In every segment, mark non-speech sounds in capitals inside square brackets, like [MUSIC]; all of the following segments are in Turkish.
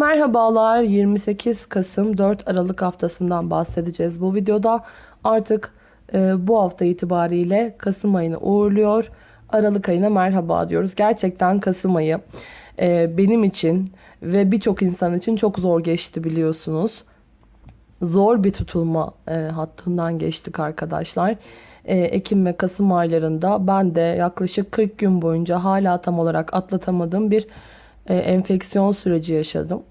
Merhabalar 28 Kasım 4 Aralık haftasından bahsedeceğiz. Bu videoda artık e, bu hafta itibariyle Kasım ayını uğurluyor. Aralık ayına merhaba diyoruz. Gerçekten Kasım ayı e, benim için ve birçok insan için çok zor geçti biliyorsunuz. Zor bir tutulma e, hattından geçtik arkadaşlar. E, Ekim ve Kasım aylarında ben de yaklaşık 40 gün boyunca hala tam olarak atlatamadığım bir e, enfeksiyon süreci yaşadım.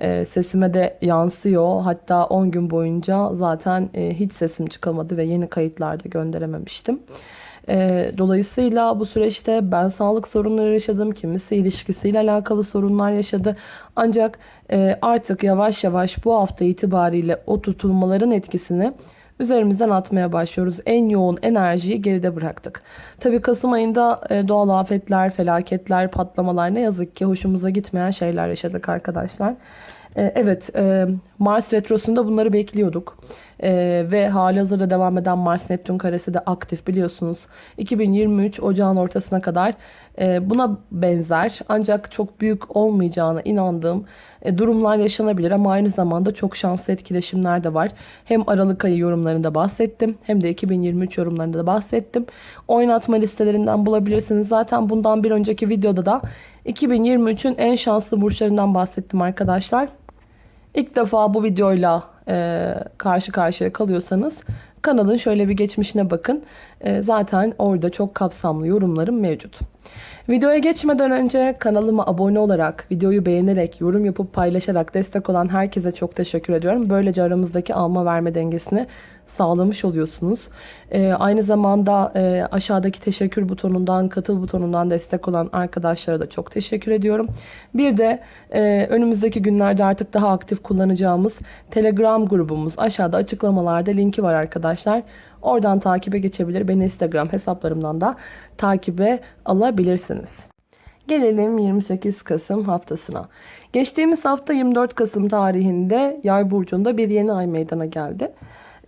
E, sesime de yansıyor. Hatta 10 gün boyunca zaten e, hiç sesim çıkamadı ve yeni kayıtlarda gönderememiştim. Dolayısıyla bu süreçte ben sağlık sorunları yaşadım. Kimisi ilişkisiyle alakalı sorunlar yaşadı. Ancak artık yavaş yavaş bu hafta itibariyle o tutulmaların etkisini üzerimizden atmaya başlıyoruz. En yoğun enerjiyi geride bıraktık. Tabii Kasım ayında e, doğal afetler, felaketler, patlamalar ne yazık ki hoşumuza gitmeyen şeyler yaşadık arkadaşlar. E, evet e, Mars Retrosu'nda bunları bekliyorduk. Ee, ve hali hazırda devam eden Mars Neptün karesi de aktif biliyorsunuz. 2023 ocağın ortasına kadar e, buna benzer ancak çok büyük olmayacağına inandığım e, durumlar yaşanabilir ama aynı zamanda çok şanslı etkileşimler de var. Hem Aralık ayı yorumlarında bahsettim hem de 2023 yorumlarında da bahsettim. Oynatma listelerinden bulabilirsiniz. Zaten bundan bir önceki videoda da 2023'ün en şanslı burçlarından bahsettim arkadaşlar. İlk defa bu videoyla e, karşı karşıya kalıyorsanız kanalın şöyle bir geçmişine bakın. E, zaten orada çok kapsamlı yorumlarım mevcut. Videoya geçmeden önce kanalıma abone olarak, videoyu beğenerek, yorum yapıp paylaşarak destek olan herkese çok teşekkür ediyorum. Böylece aramızdaki alma verme dengesini sağlamış oluyorsunuz. E, aynı zamanda e, aşağıdaki teşekkür butonundan, katıl butonundan destek olan arkadaşlara da çok teşekkür ediyorum. Bir de e, önümüzdeki günlerde artık daha aktif kullanacağımız Telegram grubumuz aşağıda açıklamalarda linki var arkadaşlar. Oradan takibe geçebilir. Beni Instagram hesaplarımdan da takibe alabilirsiniz. Gelelim 28 Kasım haftasına. Geçtiğimiz hafta 24 Kasım tarihinde Yay burcunda bir yeni ay meydana geldi.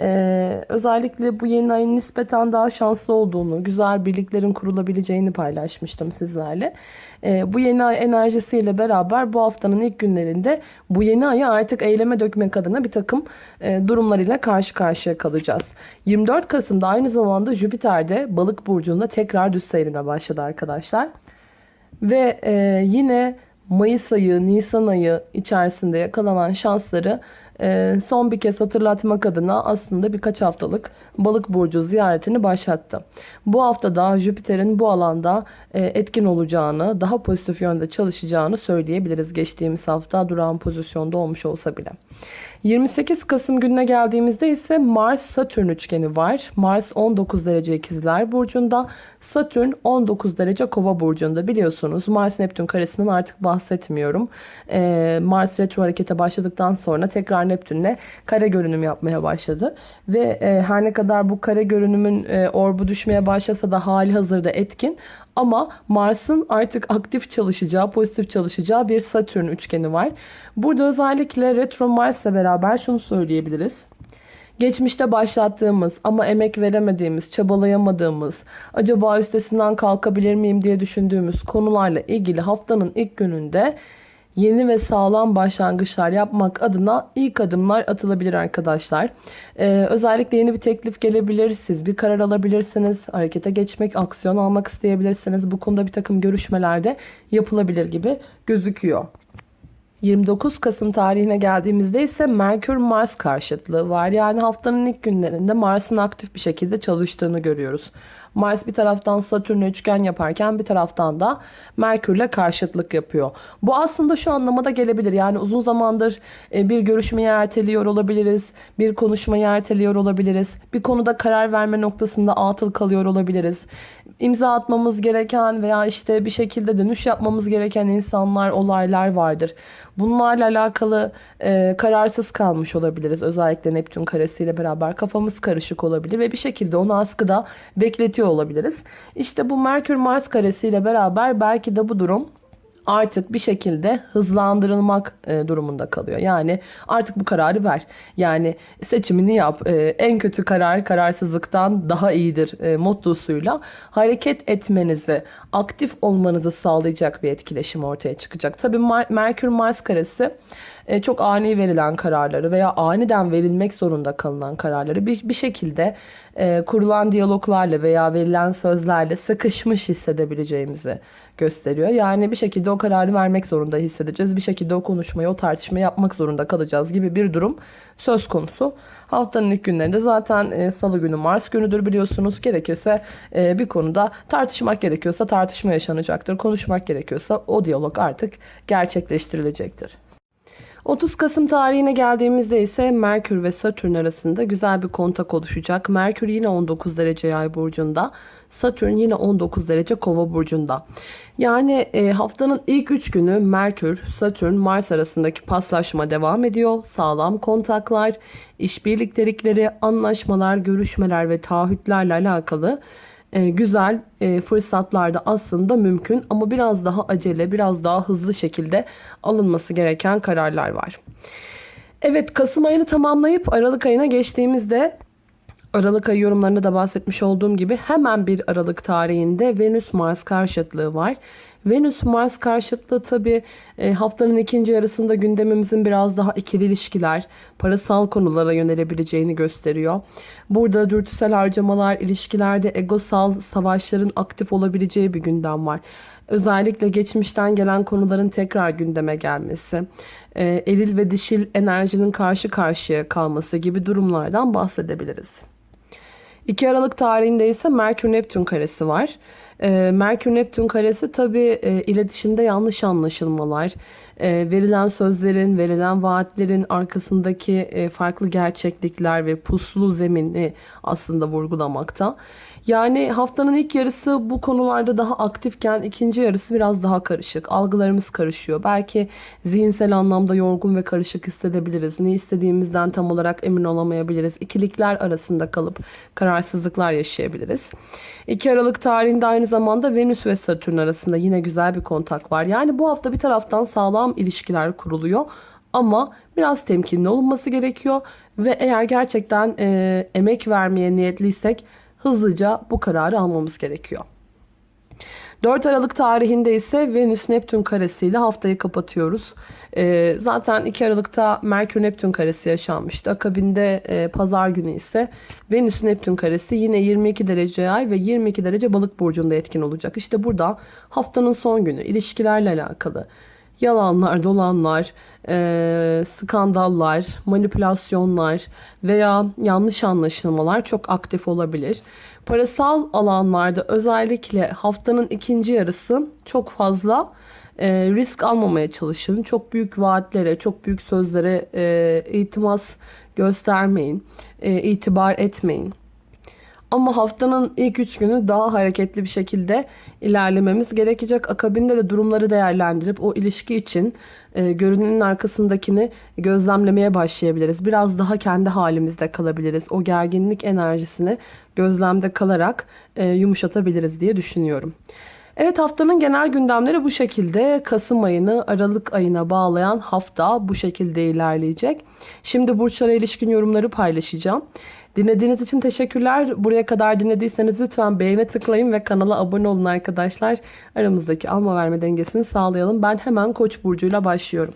Ee, özellikle bu yeni ayın nispeten daha şanslı olduğunu, güzel birliklerin kurulabileceğini paylaşmıştım sizlerle. Ee, bu yeni ay enerjisiyle beraber bu haftanın ilk günlerinde bu yeni ayı artık eyleme dökmek adına bir takım e, durumlar ile karşı karşıya kalacağız. 24 Kasım'da aynı zamanda Jüpiter de balık burcunda tekrar düz seyrine başladı arkadaşlar. Ve e, yine Mayıs ayı, Nisan ayı içerisinde yakalanan şansları son bir kez hatırlatmak adına aslında birkaç haftalık balık burcu ziyaretini başlattı. Bu hafta da Jüpiter'in bu alanda e, etkin olacağını, daha pozitif yönde çalışacağını söyleyebiliriz. Geçtiğimiz hafta durağan pozisyonda olmuş olsa bile. 28 Kasım gününe geldiğimizde ise Mars-Satürn üçgeni var. Mars 19 derece ikizler burcunda, Satürn 19 derece kova burcunda biliyorsunuz. Mars-Neptün karesinden artık bahsetmiyorum. Ee, Mars retro harekete başladıktan sonra tekrar Neptün'le kare görünüm yapmaya başladı. Ve e, her ne kadar bu kare görünümün e, orbu düşmeye başlasa da hali hazırda etkin. Ama Mars'ın artık aktif çalışacağı, pozitif çalışacağı bir Satürn üçgeni var. Burada özellikle retro Mars'la beraber şunu söyleyebiliriz. Geçmişte başlattığımız ama emek veremediğimiz, çabalayamadığımız, acaba üstesinden kalkabilir miyim diye düşündüğümüz konularla ilgili haftanın ilk gününde yeni ve sağlam başlangıçlar yapmak adına ilk adımlar atılabilir arkadaşlar. Ee, özellikle yeni bir teklif gelebilir. Siz bir karar alabilirsiniz. Harekete geçmek, aksiyon almak isteyebilirsiniz. Bu konuda bir takım görüşmelerde yapılabilir gibi gözüküyor. 29 Kasım tarihine geldiğimizde ise Merkür-Mars karşıtlığı var. Yani haftanın ilk günlerinde Mars'ın aktif bir şekilde çalıştığını görüyoruz. Mars bir taraftan Satürn'e üçgen yaparken bir taraftan da Merkür'le karşıtlık yapıyor. Bu aslında şu anlamada gelebilir. Yani uzun zamandır e, bir görüşmeyi erteliyor olabiliriz. Bir konuşmayı erteliyor olabiliriz. Bir konuda karar verme noktasında atıl kalıyor olabiliriz. İmza atmamız gereken veya işte bir şekilde dönüş yapmamız gereken insanlar, olaylar vardır. Bunlarla alakalı e, kararsız kalmış olabiliriz. Özellikle Neptün karesiyle beraber kafamız karışık olabilir ve bir şekilde onu askıda bekletiyor olabiliriz. İşte bu Merkür Mars karesiyle beraber belki de bu durum artık bir şekilde hızlandırılmak e, durumunda kalıyor. Yani artık bu kararı ver. Yani seçimini yap. E, en kötü karar kararsızlıktan daha iyidir e, mottosuyla hareket etmenizi, aktif olmanızı sağlayacak bir etkileşim ortaya çıkacak. Tabii Merkür Mars karesi e, çok ani verilen kararları veya aniden verilmek zorunda kalınan kararları bir, bir şekilde e, kurulan diyaloglarla veya verilen sözlerle sıkışmış hissedebileceğimizi gösteriyor. Yani bir şekilde o kararı vermek zorunda hissedeceğiz. Bir şekilde o konuşmayı, o tartışmayı yapmak zorunda kalacağız gibi bir durum söz konusu. Haftanın ilk günlerinde zaten e, salı günü Mars günüdür biliyorsunuz. Gerekirse bir konuda tartışmak gerekiyorsa tartışma yaşanacaktır. Konuşmak gerekiyorsa o diyalog artık gerçekleştirilecektir. 30 Kasım tarihine geldiğimizde ise Merkür ve Satürn arasında güzel bir kontak oluşacak. Merkür yine 19 derece yay burcunda. Satürn yine 19 derece kova burcunda. Yani e, haftanın ilk 3 günü Merkür, Satürn, Mars arasındaki paslaşma devam ediyor. Sağlam kontaklar, işbirliktelikleri, anlaşmalar, görüşmeler ve taahhütlerle alakalı e, güzel e, fırsatlar da aslında mümkün ama biraz daha acele, biraz daha hızlı şekilde alınması gereken kararlar var. Evet Kasım ayını tamamlayıp Aralık ayına geçtiğimizde Aralık ayı yorumlarında da bahsetmiş olduğum gibi hemen bir Aralık tarihinde Venüs Mars karşıtlığı var. Venüs Mars karşıtlığı tabi e, haftanın ikinci yarısında gündemimizin biraz daha ikili ilişkiler, parasal konulara yönelebileceğini gösteriyor. Burada dürtüsel harcamalar, ilişkilerde egosal savaşların aktif olabileceği bir gündem var. Özellikle geçmişten gelen konuların tekrar gündeme gelmesi, e, eril ve dişil enerjinin karşı karşıya kalması gibi durumlardan bahsedebiliriz. 2 Aralık tarihinde ise Merkür-Neptün karesi var. E, Merkür-Neptün karesi tabi e, iletişimde yanlış anlaşılmalar, e, verilen sözlerin, verilen vaatlerin arkasındaki e, farklı gerçeklikler ve puslu zemini aslında vurgulamakta. Yani haftanın ilk yarısı bu konularda daha aktifken ikinci yarısı biraz daha karışık. Algılarımız karışıyor. Belki zihinsel anlamda yorgun ve karışık hissedebiliriz. Ne istediğimizden tam olarak emin olamayabiliriz. İkilikler arasında kalıp kararsızlıklar yaşayabiliriz. 2 Aralık tarihinde aynı zamanda Venüs ve Satürn arasında yine güzel bir kontak var. Yani bu hafta bir taraftan sağlam ilişkiler kuruluyor. Ama biraz temkinli olunması gerekiyor. Ve eğer gerçekten e, emek vermeye niyetliysek hızlıca bu kararı almamız gerekiyor. 4 Aralık tarihinde ise Venüs Neptün karesiyle haftayı kapatıyoruz. Ee, zaten 2 Aralık'ta Merkür Neptün karesi yaşanmıştı. Akabinde e, pazar günü ise Venüs Neptün karesi yine 22 derece yay ve 22 derece balık burcunda etkin olacak. İşte burada haftanın son günü ilişkilerle alakalı yalanlar, dolanlar, e, skandallar, manipülasyonlar veya yanlış anlaşılmalar çok aktif olabilir. Parasal alanlarda özellikle haftanın ikinci yarısı çok fazla e, risk almamaya çalışın. Çok büyük vaatlere, çok büyük sözlere e, itimas göstermeyin, e, itibar etmeyin. Ama haftanın ilk üç günü daha hareketli bir şekilde ilerlememiz gerekecek. Akabinde de durumları değerlendirip o ilişki için e, görünenin arkasındakini gözlemlemeye başlayabiliriz. Biraz daha kendi halimizde kalabiliriz. O gerginlik enerjisini gözlemde kalarak e, yumuşatabiliriz diye düşünüyorum. Evet haftanın genel gündemleri bu şekilde. Kasım ayını Aralık ayına bağlayan hafta bu şekilde ilerleyecek. Şimdi burçlara ilişkin yorumları paylaşacağım. Dinlediğiniz için teşekkürler. Buraya kadar dinlediyseniz lütfen beğene tıklayın ve kanala abone olun arkadaşlar. Aramızdaki alma verme dengesini sağlayalım. Ben hemen Koç burcuyla başlıyorum.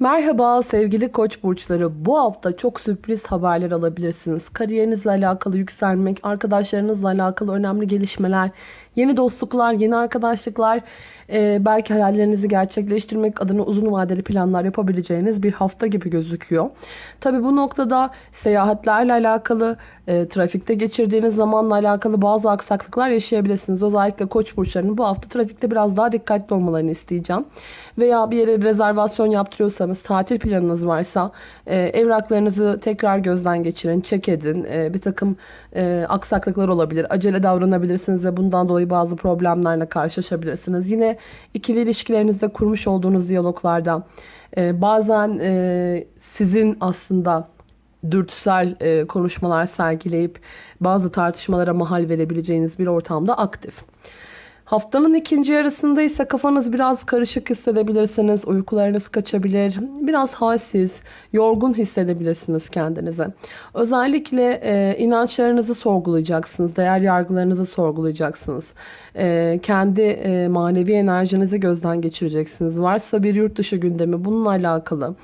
Merhaba sevgili koç burçları. Bu hafta çok sürpriz haberler alabilirsiniz. Kariyerinizle alakalı yükselmek, arkadaşlarınızla alakalı önemli gelişmeler, yeni dostluklar, yeni arkadaşlıklar, e, belki hayallerinizi gerçekleştirmek adına uzun vadeli planlar yapabileceğiniz bir hafta gibi gözüküyor. Tabi bu noktada seyahatlerle alakalı, e, trafikte geçirdiğiniz zamanla alakalı bazı aksaklıklar yaşayabilirsiniz. Özellikle koç burçlarının bu hafta trafikte biraz daha dikkatli olmalarını isteyeceğim. Veya bir yere rezervasyon yaptırıyorsanız, tatil planınız varsa e, evraklarınızı tekrar gözden geçirin, çek edin. E, bir takım e, aksaklıklar olabilir. Acele davranabilirsiniz ve bundan dolayı bazı problemlerle karşılaşabilirsiniz. Yine ikili ilişkilerinizde kurmuş olduğunuz diyaloglarda e, bazen e, sizin aslında dürtüsel e, konuşmalar sergileyip bazı tartışmalara mahal verebileceğiniz bir ortamda aktif. Haftanın ikinci yarısında ise kafanız biraz karışık hissedebilirsiniz. Uykularınız kaçabilir. Biraz halsiz, yorgun hissedebilirsiniz kendinize. Özellikle e, inançlarınızı sorgulayacaksınız. Değer yargılarınızı sorgulayacaksınız. E, kendi e, manevi enerjinizi gözden geçireceksiniz. Varsa bir yurt dışı gündemi bununla alakalı.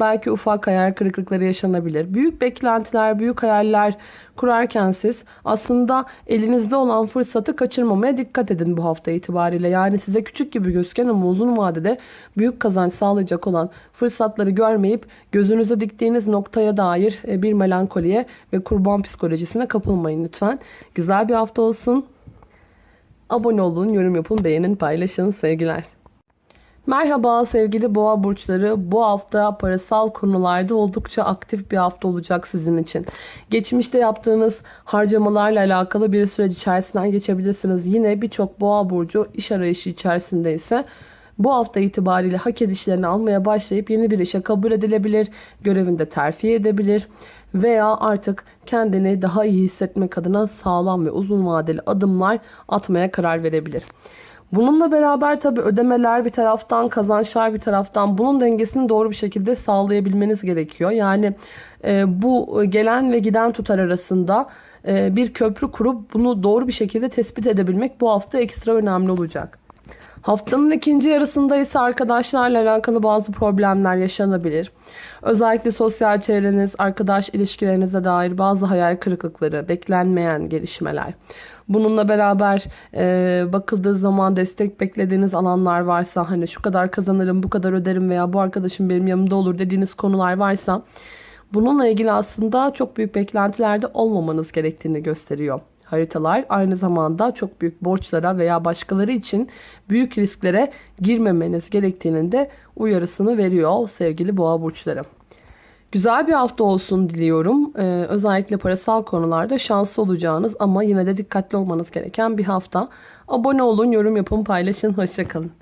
Belki ufak hayal kırıklıkları yaşanabilir. Büyük beklentiler, büyük hayaller kurarken siz aslında elinizde olan fırsatı kaçırmamaya dikkat edin bu hafta itibariyle. Yani size küçük gibi gözüken ama uzun vadede büyük kazanç sağlayacak olan fırsatları görmeyip gözünüze diktiğiniz noktaya dair e, bir melankoliye ve kurban psikolojisine kapılmayın lütfen. Güzel bir hafta olsun. Abone olun, yorum yapın, beğenin, paylaşın. Sevgiler. Merhaba sevgili boğa burçları. Bu hafta parasal konularda oldukça aktif bir hafta olacak sizin için. Geçmişte yaptığınız harcamalarla alakalı bir süreç içerisinden geçebilirsiniz. Yine birçok boğa burcu iş arayışı içerisinde ise bu hafta itibariyle hak edişlerini almaya başlayıp yeni bir işe kabul edilebilir, görevinde terfi edebilir veya artık kendini daha iyi hissetmek adına sağlam ve uzun vadeli adımlar atmaya karar verebilir. Bununla beraber tabi ödemeler bir taraftan, kazançlar bir taraftan bunun dengesini doğru bir şekilde sağlayabilmeniz gerekiyor. Yani e, bu gelen ve giden tutar arasında e, bir köprü kurup bunu doğru bir şekilde tespit edebilmek bu hafta ekstra önemli olacak. Haftanın ikinci yarısında ise arkadaşlarla alakalı bazı problemler yaşanabilir. Özellikle sosyal çevreniz, arkadaş ilişkilerinize dair bazı hayal kırıklıkları, beklenmeyen gelişmeler. Bununla beraber e, bakıldığı zaman destek beklediğiniz alanlar varsa hani şu kadar kazanırım, bu kadar öderim veya bu arkadaşım benim yanımda olur dediğiniz konular varsa bununla ilgili aslında çok büyük beklentilerde olmamanız gerektiğini gösteriyor haritalar aynı zamanda çok büyük borçlara veya başkaları için büyük risklere girmemeniz gerektiğinin de uyarısını veriyor sevgili boğa burçları. Güzel bir hafta olsun diliyorum. Ee, özellikle parasal konularda şanslı olacağınız ama yine de dikkatli olmanız gereken bir hafta. Abone olun, yorum yapın, paylaşın. Hoşçakalın.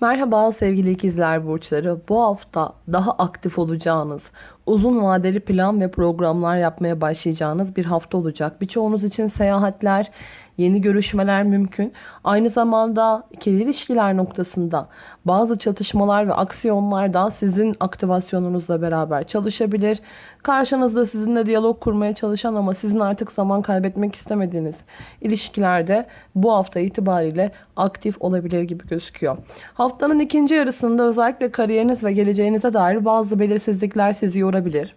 Merhaba sevgili ikizler burçları. Bu hafta daha aktif olacağınız, uzun vadeli plan ve programlar yapmaya başlayacağınız bir hafta olacak. Birçoğunuz için seyahatler, yeni görüşmeler mümkün. Aynı zamanda ikili ilişkiler noktasında bazı çatışmalar ve aksiyonlar da sizin aktivasyonunuzla beraber çalışabilir. Karşınızda sizinle diyalog kurmaya çalışan ama sizin artık zaman kaybetmek istemediğiniz ilişkilerde bu hafta itibariyle aktif olabilir gibi gözüküyor. Haftanın ikinci yarısında özellikle kariyeriniz ve geleceğinize dair bazı belirsizlikler sizi yorabilir.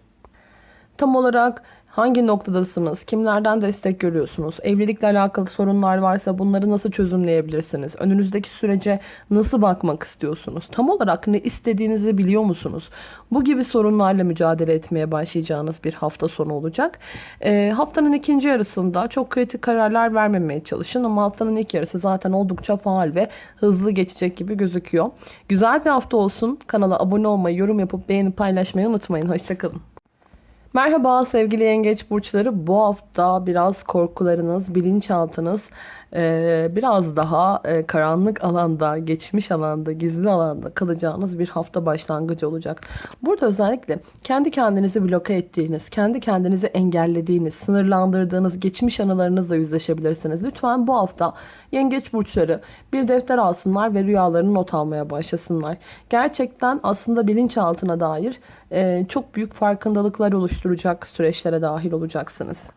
Tam olarak Hangi noktadasınız? Kimlerden destek görüyorsunuz? Evlilikle alakalı sorunlar varsa bunları nasıl çözümleyebilirsiniz? Önünüzdeki sürece nasıl bakmak istiyorsunuz? Tam olarak ne istediğinizi biliyor musunuz? Bu gibi sorunlarla mücadele etmeye başlayacağınız bir hafta sonu olacak. E, haftanın ikinci yarısında çok kritik kararlar vermemeye çalışın ama haftanın ilk yarısı zaten oldukça faal ve hızlı geçecek gibi gözüküyor. Güzel bir hafta olsun. Kanala abone olmayı, yorum yapıp beğenip paylaşmayı unutmayın. Hoşçakalın. Merhaba sevgili yengeç burçları. Bu hafta biraz korkularınız, bilinçaltınız ee, biraz daha e, karanlık alanda, geçmiş alanda, gizli alanda kalacağınız bir hafta başlangıcı olacak. Burada özellikle kendi kendinizi bloke ettiğiniz, kendi kendinizi engellediğiniz, sınırlandırdığınız geçmiş anılarınızla yüzleşebilirsiniz. Lütfen bu hafta yengeç burçları bir defter alsınlar ve rüyalarını not almaya başlasınlar. Gerçekten aslında bilinçaltına dair e, çok büyük farkındalıklar oluşturacak süreçlere dahil olacaksınız.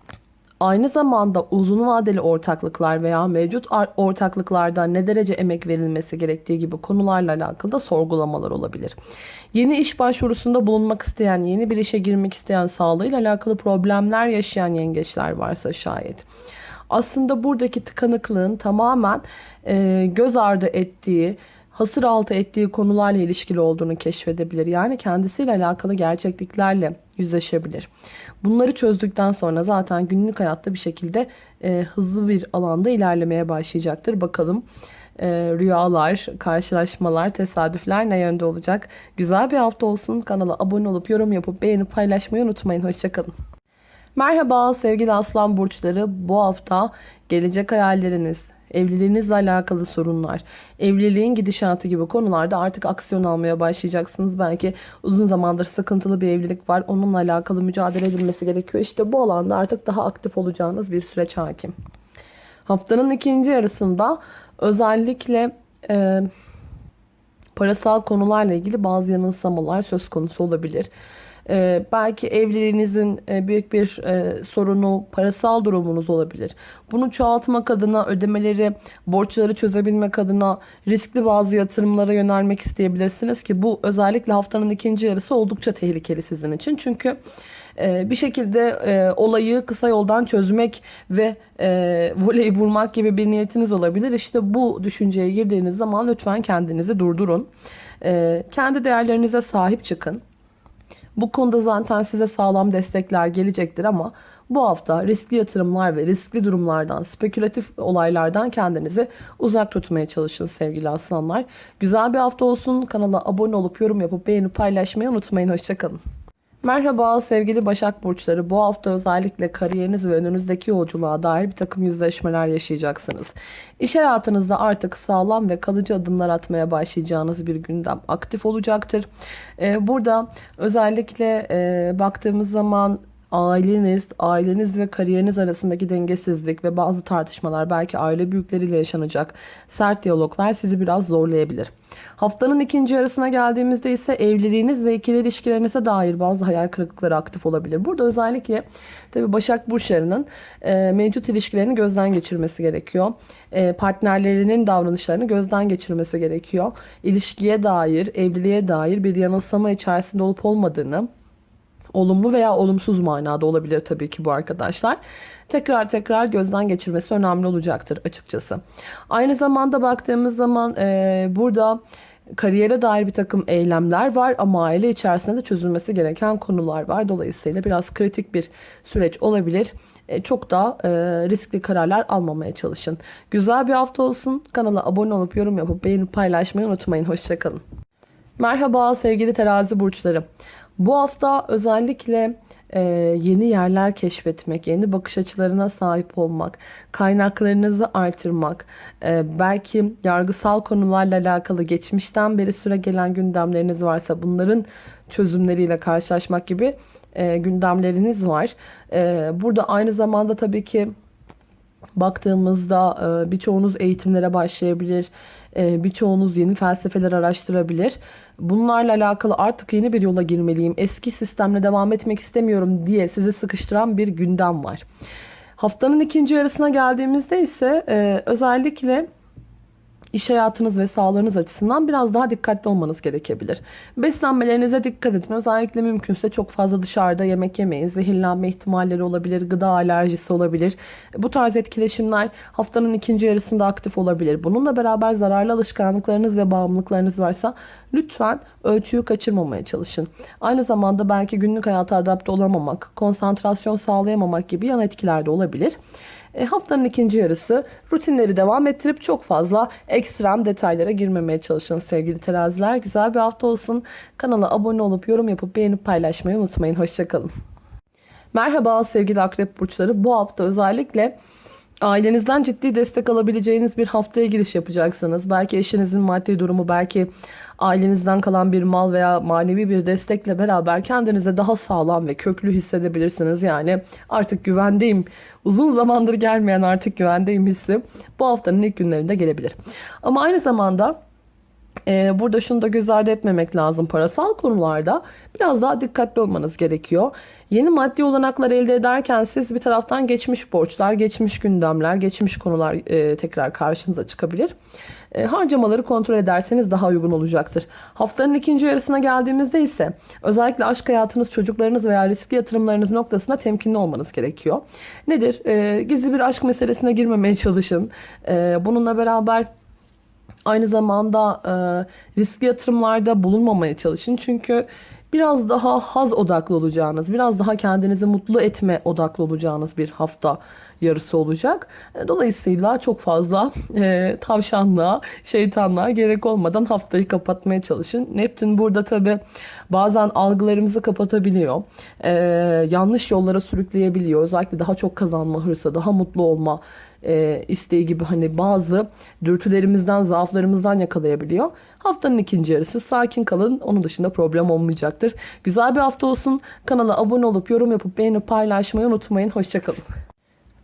Aynı zamanda uzun vadeli ortaklıklar veya mevcut ortaklıklarda ne derece emek verilmesi gerektiği gibi konularla alakalı da sorgulamalar olabilir. Yeni iş başvurusunda bulunmak isteyen, yeni bir işe girmek isteyen sağlığıyla alakalı problemler yaşayan yengeçler varsa şayet. Aslında buradaki tıkanıklığın tamamen e, göz ardı ettiği, hasır altı ettiği konularla ilişkili olduğunu keşfedebilir. Yani kendisiyle alakalı gerçekliklerle yüzleşebilir. Bunları çözdükten sonra zaten günlük hayatta bir şekilde e, hızlı bir alanda ilerlemeye başlayacaktır. Bakalım e, rüyalar, karşılaşmalar, tesadüfler ne yönde olacak? Güzel bir hafta olsun. Kanala abone olup yorum yapıp beğenip paylaşmayı unutmayın. Hoşçakalın. Merhaba sevgili aslan burçları. Bu hafta gelecek hayalleriniz, evliliğinizle alakalı sorunlar, evliliğin gidişatı gibi konularda artık aksiyon almaya başlayacaksınız. Belki uzun zamandır sıkıntılı bir evlilik var. Onunla alakalı mücadele edilmesi gerekiyor. İşte bu alanda artık daha aktif olacağınız bir süreç hakim. Haftanın ikinci yarısında özellikle e, parasal konularla ilgili bazı yanılsamalar söz konusu olabilir. Ee, belki evliliğinizin e, büyük bir e, sorunu parasal durumunuz olabilir. Bunu çoğaltmak adına ödemeleri, borçları çözebilmek adına riskli bazı yatırımlara yönelmek isteyebilirsiniz ki bu özellikle haftanın ikinci yarısı oldukça tehlikeli sizin için. Çünkü e, bir şekilde olayı kısa yoldan çözmek ve e, voleyi vurmak gibi bir niyetiniz olabilir. İşte bu düşünceye girdiğiniz zaman lütfen kendinizi durdurun. Kendi değerlerinize sahip çıkın. Bu konuda zaten size sağlam destekler gelecektir ama bu hafta riskli yatırımlar ve riskli durumlardan, spekülatif olaylardan kendinizi uzak tutmaya çalışın sevgili aslanlar. Güzel bir hafta olsun. Kanala abone olup yorum yapıp beğenip paylaşmayı unutmayın. Hoşçakalın. Merhaba sevgili Başak Burçları. Bu hafta özellikle kariyeriniz ve önünüzdeki yolculuğa dair bir takım yüzleşmeler yaşayacaksınız. İş hayatınızda artık sağlam ve kalıcı adımlar atmaya başlayacağınız bir gündem aktif olacaktır. Ee, burada özellikle e, baktığımız zaman aileniz, aileniz ve kariyeriniz arasındaki dengesizlik ve bazı tartışmalar belki aile büyükleriyle yaşanacak sert diyaloglar sizi biraz zorlayabilir. Haftanın ikinci yarısına geldiğimizde ise evliliğiniz ve ikili ilişkilerinize dair bazı hayal kırıklıkları aktif olabilir. Burada özellikle tabi Başak Burçları'nın e, mevcut ilişkilerini gözden geçirmesi gerekiyor. E, partnerlerinin davranışlarını gözden geçirmesi gerekiyor. İlişkiye dair, evliliğe dair bir yanılsama içerisinde olup olmadığını Olumlu veya olumsuz manada olabilir tabii ki bu arkadaşlar. Tekrar tekrar gözden geçirmesi önemli olacaktır açıkçası. Aynı zamanda baktığımız zaman e, burada kariyere dair bir takım eylemler var ama aile içerisinde de çözülmesi gereken konular var. Dolayısıyla biraz kritik bir süreç olabilir. E, çok da e, riskli kararlar almamaya çalışın. Güzel bir hafta olsun. Kanala abone olup yorum yapıp beğenip paylaşmayı unutmayın. Hoşçakalın. Merhaba sevgili terazi burçları. Bu hafta özellikle e, yeni yerler keşfetmek, yeni bakış açılarına sahip olmak, kaynaklarınızı artırmak, e, belki yargısal konularla alakalı geçmişten beri süre gelen gündemleriniz varsa bunların çözümleriyle karşılaşmak gibi e, gündemleriniz var. E, burada aynı zamanda tabii ki baktığımızda e, birçoğunuz eğitimlere başlayabilir, e, birçoğunuz yeni felsefeler araştırabilir. Bunlarla alakalı artık yeni bir yola girmeliyim, eski sistemle devam etmek istemiyorum diye sizi sıkıştıran bir gündem var. Haftanın ikinci yarısına geldiğimizde ise e, özellikle iş hayatınız ve sağlığınız açısından biraz daha dikkatli olmanız gerekebilir. Beslenmelerinize dikkat edin. Özellikle mümkünse çok fazla dışarıda yemek yemeyin. Zehirlenme ihtimalleri olabilir, gıda alerjisi olabilir. Bu tarz etkileşimler haftanın ikinci yarısında aktif olabilir. Bununla beraber zararlı alışkanlıklarınız ve bağımlılıklarınız varsa lütfen ölçüyü kaçırmamaya çalışın. Aynı zamanda belki günlük hayata adapte olamamak, konsantrasyon sağlayamamak gibi yan etkiler de olabilir. E, haftanın ikinci yarısı rutinleri devam ettirip çok fazla ekstrem detaylara girmemeye çalışın sevgili teraziler. Güzel bir hafta olsun. Kanala abone olup yorum yapıp beğenip paylaşmayı unutmayın. Hoşçakalın. Merhaba sevgili akrep burçları. Bu hafta özellikle ailenizden ciddi destek alabileceğiniz bir haftaya giriş yapacaksınız. Belki eşinizin maddi durumu, belki ailenizden kalan bir mal veya manevi bir destekle beraber kendinize daha sağlam ve köklü hissedebilirsiniz. Yani artık güvendeyim, uzun zamandır gelmeyen artık güvendeyim hissi bu haftanın ilk günlerinde gelebilir. Ama aynı zamanda ee, burada şunu da göz ardı etmemek lazım. Parasal konularda biraz daha dikkatli olmanız gerekiyor. Yeni maddi olanaklar elde ederken siz bir taraftan geçmiş borçlar, geçmiş gündemler, geçmiş konular e, tekrar karşınıza çıkabilir. E, harcamaları kontrol ederseniz daha uygun olacaktır. Haftanın ikinci yarısına geldiğimizde ise özellikle aşk hayatınız, çocuklarınız veya riskli yatırımlarınız noktasında temkinli olmanız gerekiyor. Nedir? E, gizli bir aşk meselesine girmemeye çalışın. E, bununla beraber Aynı zamanda e, riskli yatırımlarda bulunmamaya çalışın. Çünkü biraz daha haz odaklı olacağınız, biraz daha kendinizi mutlu etme odaklı olacağınız bir hafta yarısı olacak. E, dolayısıyla çok fazla e, tavşanlığa, şeytanlığa gerek olmadan haftayı kapatmaya çalışın. Neptün burada tabi bazen algılarımızı kapatabiliyor. E, yanlış yollara sürükleyebiliyor. Özellikle daha çok kazanma hırsı, daha mutlu olma e, isteği gibi hani bazı dürtülerimizden, zaaflarımızdan yakalayabiliyor. Haftanın ikinci yarısı sakin kalın. Onun dışında problem olmayacaktır. Güzel bir hafta olsun. Kanala abone olup yorum yapıp beğenip paylaşmayı unutmayın. Hoşçakalın.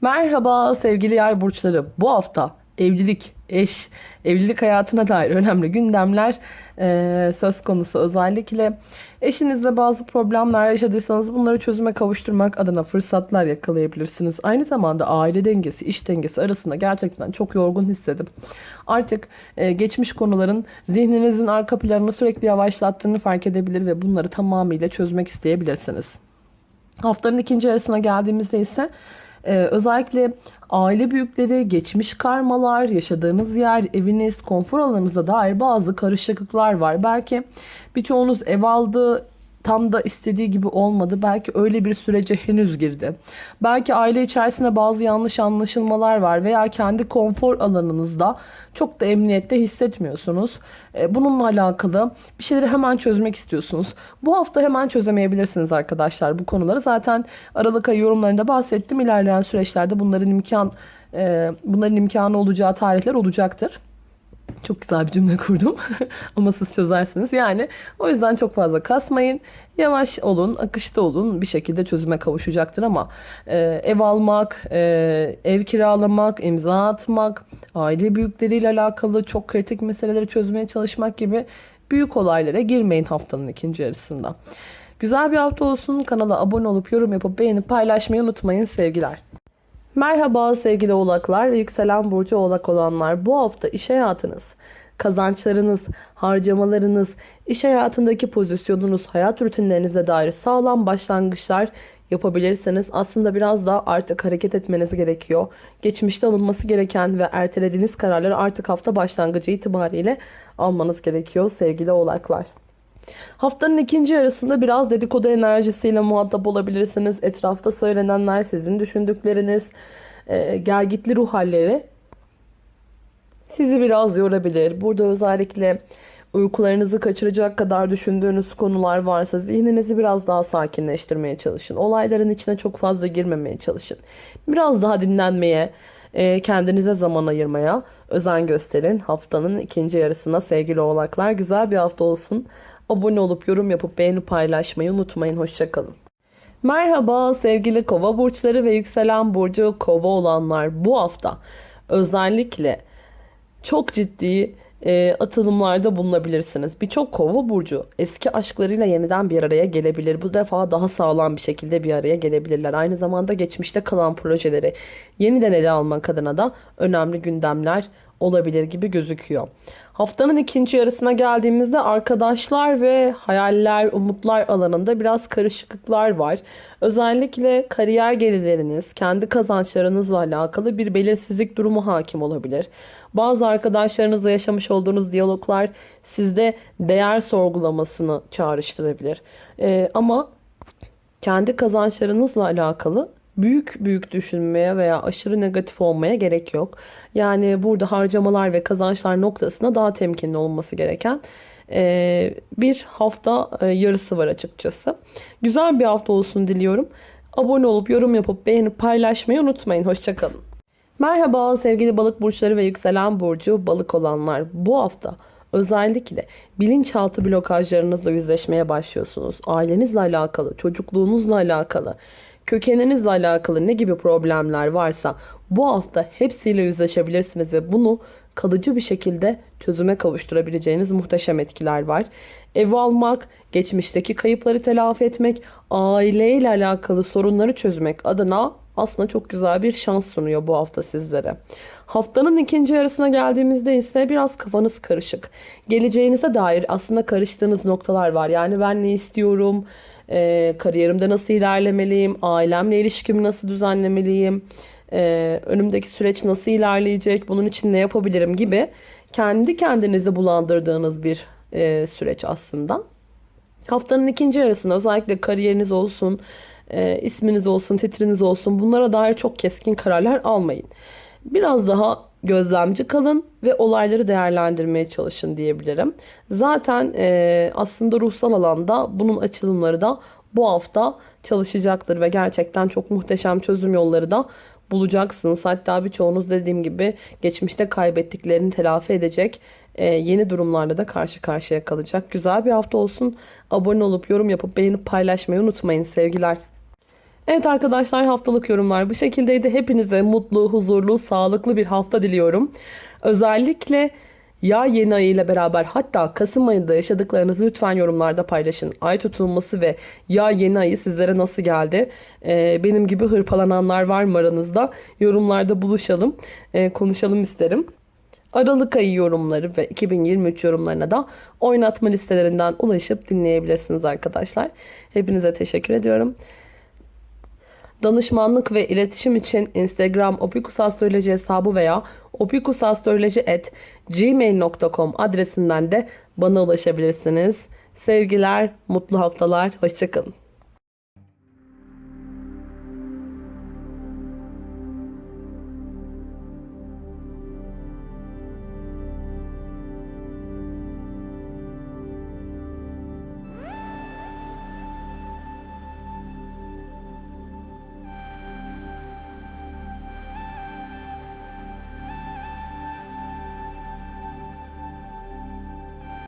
Merhaba sevgili yay burçları. Bu hafta evlilik, eş, evlilik hayatına dair önemli gündemler e, söz konusu. Özellikle eşinizle bazı problemler yaşadıysanız bunları çözüme kavuşturmak adına fırsatlar yakalayabilirsiniz. Aynı zamanda aile dengesi, iş dengesi arasında gerçekten çok yorgun hissedip artık e, geçmiş konuların zihninizin arka planını sürekli yavaşlattığını fark edebilir ve bunları tamamıyla çözmek isteyebilirsiniz. Haftanın ikinci yarısına geldiğimizde ise ee, özellikle aile büyükleri, geçmiş karmalar, yaşadığınız yer, eviniz, konfor alanınıza dair bazı karışıklıklar var. Belki birçoğunuz ev aldı, tam da istediği gibi olmadı. Belki öyle bir sürece henüz girdi. Belki aile içerisinde bazı yanlış anlaşılmalar var veya kendi konfor alanınızda çok da emniyette hissetmiyorsunuz. E, bununla alakalı bir şeyleri hemen çözmek istiyorsunuz. Bu hafta hemen çözemeyebilirsiniz arkadaşlar bu konuları. Zaten Aralık ayı yorumlarında bahsettim. İlerleyen süreçlerde bunların imkan e, bunların imkanı olacağı tarihler olacaktır. Çok güzel bir cümle kurdum. [LAUGHS] Ama siz çözersiniz. Yani o yüzden çok fazla kasmayın. Yavaş olun, akışta olun. Bir şekilde çözüme kavuşacaktır ama e, ev almak, e, ev kiralamak, imza atmak, aile büyükleriyle alakalı çok kritik meseleleri çözmeye çalışmak gibi büyük olaylara girmeyin haftanın ikinci yarısında. Güzel bir hafta olsun. Kanala abone olup yorum yapıp beğenip paylaşmayı unutmayın sevgiler. Merhaba sevgili oğlaklar ve yükselen burcu oğlak olanlar. Bu hafta iş hayatınız, kazançlarınız, harcamalarınız, iş hayatındaki pozisyonunuz, hayat rutinlerinize dair sağlam başlangıçlar yapabilirsiniz. Aslında biraz da artık hareket etmeniz gerekiyor. Geçmişte alınması gereken ve ertelediğiniz kararları artık hafta başlangıcı itibariyle almanız gerekiyor sevgili oğlaklar. Haftanın ikinci yarısında biraz dedikodu enerjisiyle muhatap olabilirsiniz. Etrafta söylenenler sizin düşündükleriniz, e, gergitli ruh halleri sizi biraz yorabilir. Burada özellikle uykularınızı kaçıracak kadar düşündüğünüz konular varsa zihninizi biraz daha sakinleştirmeye çalışın. Olayların içine çok fazla girmemeye çalışın. Biraz daha dinlenmeye, e, kendinize zaman ayırmaya özen gösterin. Haftanın ikinci yarısına sevgili oğlaklar güzel bir hafta olsun. Abone olup yorum yapıp beğeni paylaşmayı unutmayın. Hoşçakalın. Merhaba sevgili kova burçları ve yükselen burcu kova olanlar bu hafta özellikle çok ciddi e, atılımlarda bulunabilirsiniz. Birçok kova burcu eski aşklarıyla yeniden bir araya gelebilir. Bu defa daha sağlam bir şekilde bir araya gelebilirler. Aynı zamanda geçmişte kalan projeleri yeniden ele almak adına da önemli gündemler olabilir gibi gözüküyor. Haftanın ikinci yarısına geldiğimizde arkadaşlar ve hayaller, umutlar alanında biraz karışıklıklar var. Özellikle kariyer gelirleriniz, kendi kazançlarınızla alakalı bir belirsizlik durumu hakim olabilir. Bazı arkadaşlarınızla yaşamış olduğunuz diyaloglar sizde değer sorgulamasını çağrıştırabilir. Ee, ama kendi kazançlarınızla alakalı büyük büyük düşünmeye veya aşırı negatif olmaya gerek yok. Yani burada harcamalar ve kazançlar noktasında daha temkinli olması gereken e, bir hafta e, yarısı var açıkçası. Güzel bir hafta olsun diliyorum. Abone olup yorum yapıp beğenip paylaşmayı unutmayın. Hoşçakalın. Merhaba sevgili balık burçları ve yükselen burcu balık olanlar. Bu hafta özellikle bilinçaltı blokajlarınızla yüzleşmeye başlıyorsunuz. Ailenizle alakalı, çocukluğunuzla alakalı, kökeninizle alakalı ne gibi problemler varsa bu hafta hepsiyle yüzleşebilirsiniz ve bunu kalıcı bir şekilde çözüme kavuşturabileceğiniz muhteşem etkiler var. Ev almak, geçmişteki kayıpları telafi etmek, aileyle alakalı sorunları çözmek adına aslında çok güzel bir şans sunuyor bu hafta sizlere. Haftanın ikinci yarısına geldiğimizde ise biraz kafanız karışık. Geleceğinize dair aslında karıştığınız noktalar var. Yani ben ne istiyorum, e, kariyerimde nasıl ilerlemeliyim, ailemle ilişkimi nasıl düzenlemeliyim, e, önümdeki süreç nasıl ilerleyecek, bunun için ne yapabilirim gibi kendi kendinizi bulandırdığınız bir e, süreç aslında. Haftanın ikinci yarısında özellikle kariyeriniz olsun, e, isminiz olsun, titriniz olsun bunlara dair çok keskin kararlar almayın. Biraz daha gözlemci kalın ve olayları değerlendirmeye çalışın diyebilirim. Zaten e, aslında ruhsal alanda bunun açılımları da bu hafta çalışacaktır ve gerçekten çok muhteşem çözüm yolları da bulacaksınız. Hatta birçoğunuz dediğim gibi geçmişte kaybettiklerini telafi edecek e, yeni durumlarla da karşı karşıya kalacak. Güzel bir hafta olsun. Abone olup yorum yapıp beğenip paylaşmayı unutmayın sevgiler. Evet arkadaşlar haftalık yorumlar bu şekildeydi. Hepinize mutlu, huzurlu, sağlıklı bir hafta diliyorum. Özellikle ya yeni ayı ile beraber hatta Kasım ayında yaşadıklarınızı lütfen yorumlarda paylaşın. Ay tutulması ve ya yeni ayı sizlere nasıl geldi? Ee, benim gibi hırpalananlar var mı aranızda? Yorumlarda buluşalım, ee, konuşalım isterim. Aralık ayı yorumları ve 2023 yorumlarına da oynatma listelerinden ulaşıp dinleyebilirsiniz arkadaşlar. Hepinize teşekkür ediyorum. Danışmanlık ve iletişim için Instagram opikusastroloji hesabı veya opikusastroloji@gmail.com adresinden de bana ulaşabilirsiniz. Sevgiler, mutlu haftalar, hoşçakalın.